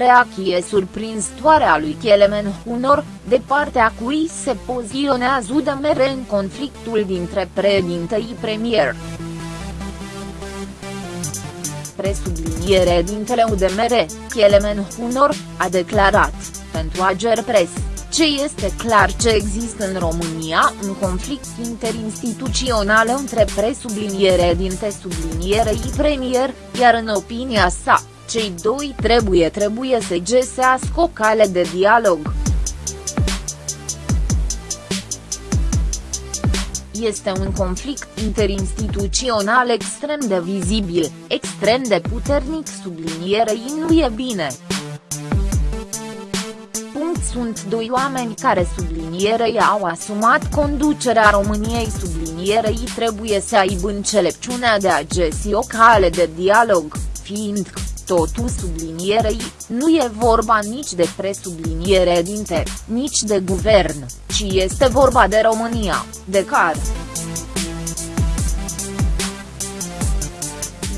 reacție surprinzătoare a lui Kelemen Hunor, de partea cui se poziționează UDMR în conflictul dintre președintei premier. Presubliniere dintele UDMR, Kelemen Hunor, a declarat, pentru Ager Press ce este clar ce există în România un conflict interinstituțional între presubliniere dinte sublinierei premier, iar în opinia sa, cei doi trebuie trebuie să găsească o cale de dialog. Este un conflict interinstituțional extrem de vizibil, extrem de puternic sublinierei nu e bine sunt doi oameni care sublinierei au asumat conducerea României sublinierei trebuie să aibă înțelepciunea de a găsi o cale de dialog, fiind totul sublinierei, nu e vorba nici de presubliniere dinte, nici de guvern, ci este vorba de România, de care.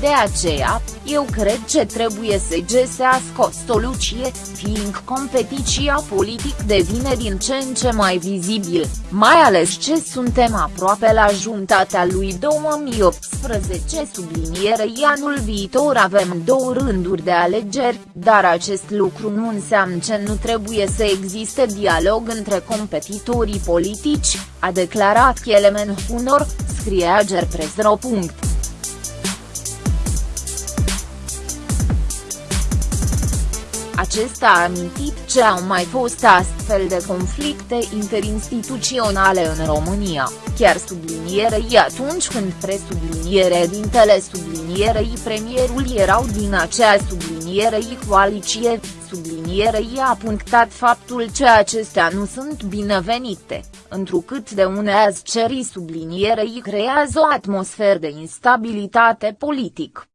De aceea, eu cred că trebuie să găsească o soluție, fiind competiția politic devine din ce în ce mai vizibil, mai ales ce suntem aproape la jumătatea lui 2018 sublinierei anul viitor avem două rânduri de alegeri, dar acest lucru nu înseamnă că nu trebuie să existe dialog între competitorii politici, a declarat Kelemen Hunor, scrie Agerpresro. Acesta a amintit ce au mai fost astfel de conflicte interinstituționale în România, chiar sublinierei atunci când presubliniere dintele sublinierei premierul erau din acea sublinierei coaliție, sublinierei a punctat faptul că acestea nu sunt binevenite, întrucât de uneazi cerii sublinierei creează o atmosferă de instabilitate politic.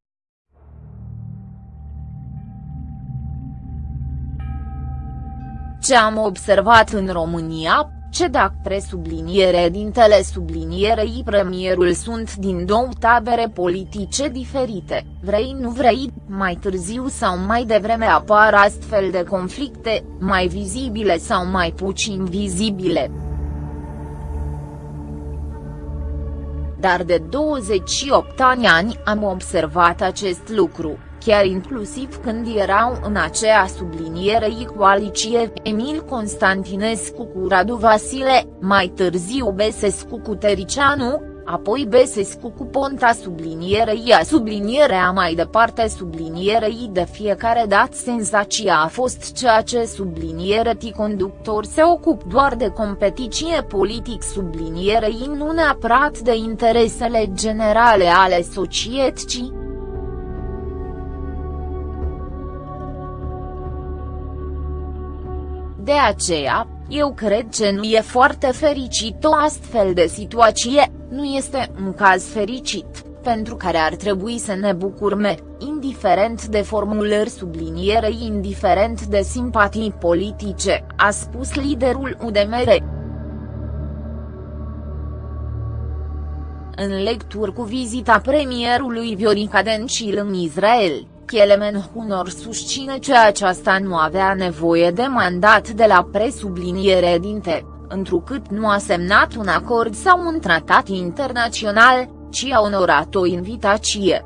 Ce am observat în România, ce dacă presubliniere dintele sublinierei premierul sunt din două tabere politice diferite, vrei nu vrei, mai târziu sau mai devreme apar astfel de conflicte, mai vizibile sau mai puțin vizibile. Dar de 28 ani am observat acest lucru chiar inclusiv când erau în aceea sublinierei coaliție Emil Constantinescu cu Radu Vasile, mai târziu Besescu cu Tericianu, apoi Besescu cu Ponta sublinierei a sublinierea mai departe sublinierei de fiecare dat senzația a fost ceea ce subliniere ti conductor se ocup doar de competiție politic sublinierei nu neapărat de interesele generale ale societății. De aceea, eu cred că nu e foarte fericit o astfel de situație, nu este un caz fericit, pentru care ar trebui să ne bucurme, indiferent de formulări sublinierei indiferent de simpatii politice, a spus liderul UDMR. În lecturi cu vizita premierului Viorica Dencil în Israel, Kelemen Hunor susține că aceasta nu avea nevoie de mandat de la presubliniere dinte, întrucât nu a semnat un acord sau un tratat internațional, ci a onorat o invitație.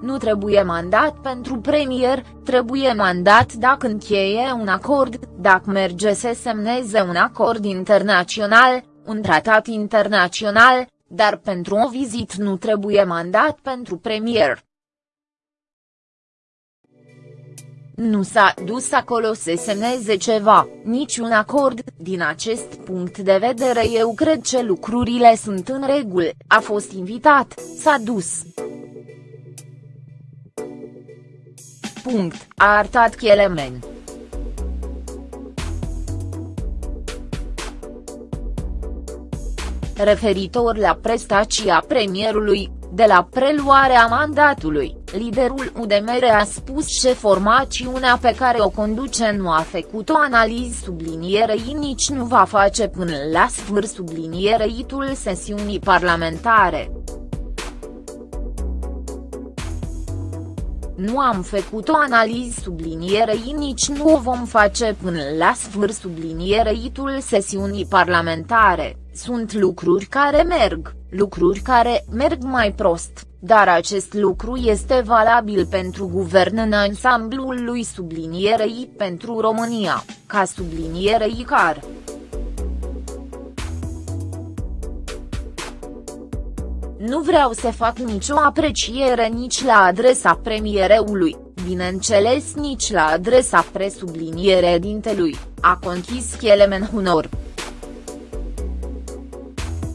Nu trebuie mandat pentru premier, trebuie mandat dacă încheie un acord, dacă merge să semneze un acord internațional, un tratat internațional, dar pentru o vizit nu trebuie mandat pentru premier. Nu s-a dus acolo să semneze ceva, niciun acord, din acest punct de vedere eu cred că lucrurile sunt în regulă, a fost invitat, s-a dus. Punct, a arătat Chelemen. Referitor la prestația premierului, de la preluarea mandatului, liderul UDMR a spus că formațiunea pe care o conduce nu a făcut o analiză sublinierei nici nu va face până la sfârșit subliniereitul sesiunii parlamentare. Nu am făcut o analiză sublinierei nici nu o vom face până la sfârșit subliniereitul sesiunii parlamentare, sunt lucruri care merg, lucruri care merg mai prost, dar acest lucru este valabil pentru guvern în ansamblul lui sublinierei pentru România, ca sublinierei car. Nu vreau să fac nicio apreciere nici la adresa premiereului, bineînțeles nici la adresa presubliniere dintelui, a conchis Kelemen Hunor.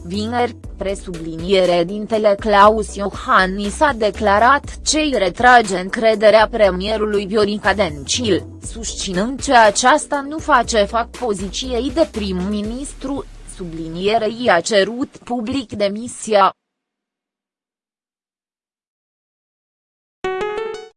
Vineri, presubliniere dintele Claus Iohannis a declarat ce îi retrage încrederea premierului Viorica Dencil, susținând că aceasta nu face fac poziției de prim-ministru, sublinierei a cerut public demisia,